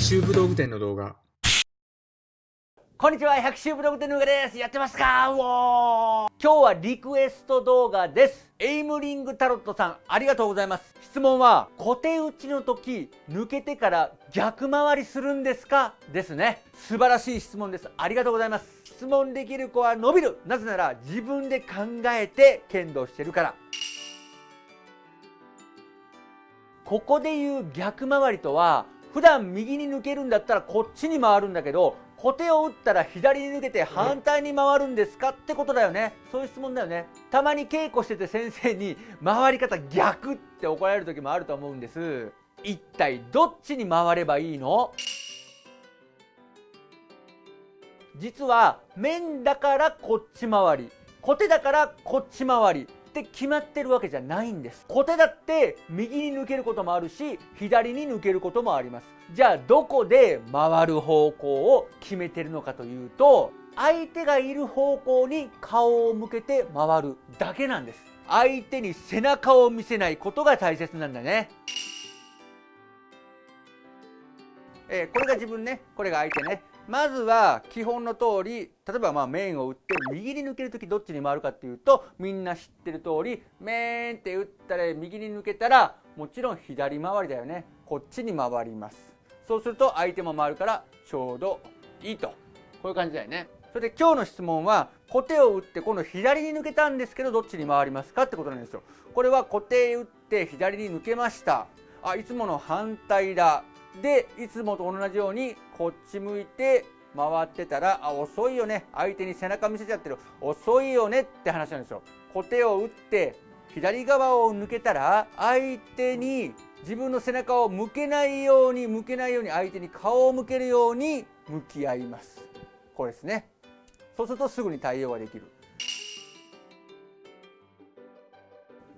百秋武道具店の動画こんにちは、百秋ブログ店のうがです。やってますか？うおー今日はリクエスト動画です。エイムリングタロットさん、ありがとうございます。質問は、小手打ちの時、抜けてから逆回りするんですか？ですね。素晴らしい質問です。ありがとうございます。質問できる子は伸びる。なぜなら、自分で考えて剣道してるから。ここで言う逆回りとは、普段右に抜けるんだったらこっちに回るんだけど、小手を打ったら左に抜けて反対に回るんですかってことだよね。そういう質問だよね。たまに稽古してて先生に回り方逆って怒られる時もあると思うんです。一体どっちに回ればいいの？実は面だからこっち回り、小手だからこっち回り。って決まってるわけじゃないんです。小手だって右に抜けることもあるし左に抜けることもあります。じゃあどこで回る方向を決めてるのかというと相手がいる方向に顔を向けて回るだけなんです。相手に背中を見せないことが大切なんだね。えーこれが自分ね。これが相手ね。まずは基本の通り例えばまあ面を打って右に抜ける時どっちに回るかっていうとみんな知ってる通り面って打ったら右に抜けたらもちろん左回りだよね。こっちに回ります。そうすると相手も回るからちょうどいいと。こういう感じだよね。それで今日の質問は小手を打って今度左に抜けたんですけどどっちに回りますかってことなんですよ。これは小手打って左に抜けました。あいつもの反対だ。でいつもと同じようにこっち向いて回ってたらあ遅いよね。相手に背中見せちゃってる。遅いよねって話なんですよ。小手を打って左側を抜けたら相手に自分の背中を向けないように向けないように相手に顔を向けるように向き合います。これですね。そうするとすぐに対応ができる。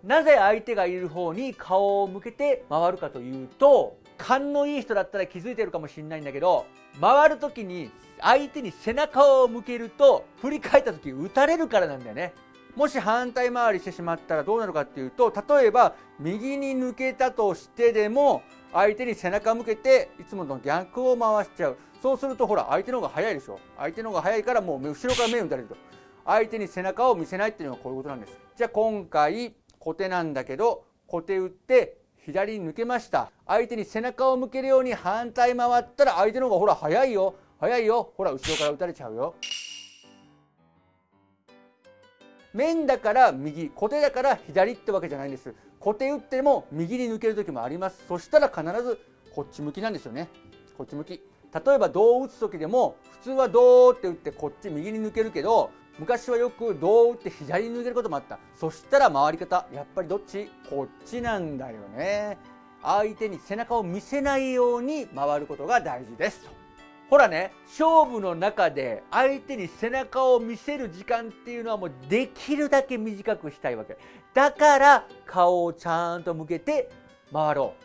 なぜ相手がいる方に顔を向けて回るかというと勘のいい人だったら気づいてるかもしれないんだけど回る時に相手に背中を向けると振り返った時打たれるからなんだよね。もし反対回りしてしまったらどうなるかっていうと例えば右に抜けたとしてでも相手に背中向けていつもの逆を回しちゃう。そうするとほら相手の方が早いでしょ。相手の方が早いからもう後ろから目を打たれると。相手に背中を見せないっていうのはこういうことなんです。じゃあ今回小手なんだけど小手打って左に抜けました。相手に背中を向けるように反対回ったら相手の方がほら早いよ。早いよ。ほら後ろから打たれちゃうよ。面だから右小手だから左ってわけじゃないんです。小手打っても右に抜ける時もあります。そしたら必ずこっち向きなんですよね。こっち向き。例えば胴を打つ時でも普通は胴って打ってこっち右に抜けるけど昔はよく胴を打って左に抜けることもあった。そしたら回り方やっぱりどっち？こっちなんだよね。相手に背中を見せないように回ることが大事ですほらね勝負の中で相手に背中を見せる時間っていうのはもうできるだけ短くしたいわけ。だから顔をちゃんと向けて回ろう。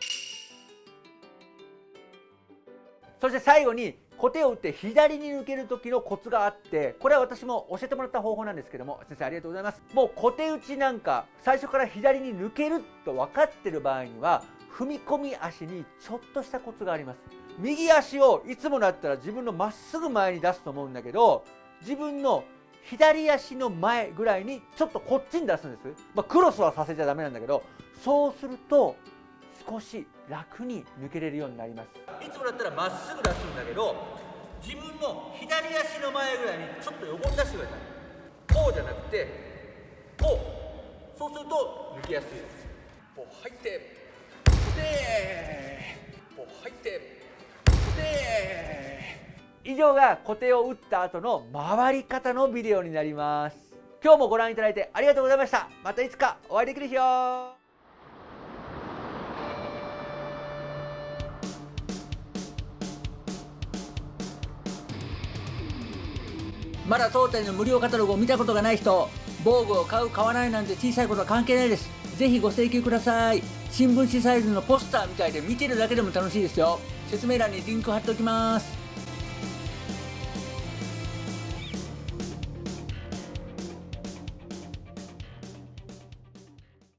そして最後に小手を打って左に抜ける時のコツがあってこれは私も教えてもらった方法なんですけども先生ありがとうございます。もう小手打ちなんか最初から左に抜けると分かってる場合には踏み込み足にちょっとしたコツがあります。右足をいつもだったら自分のまっすぐ前に出すと思うんだけど自分の左足の前ぐらいにちょっとこっちに出すんです、まあ、クロスはさせちゃダメなんだけどそうすると少し楽に抜けれるようになります。いつもだったらまっすぐ出すんだけど自分の左足の前ぐらいにちょっと横に出してください。こうじゃなくてこう。そうすると抜きやすいです。こう入ってでこう入って。で以上が小手を打った後の回り方のビデオになります。今日もご覧いただいてありがとうございました。またいつかお会いできる日よまだ当店の無料カタログを見たことがない人防具を買う買わないなんて小さいことは関係ないです。ぜひご請求ください。新聞紙サイズのポスターみたいで見てるだけでも楽しいですよ。説明欄にリンク貼っておきます。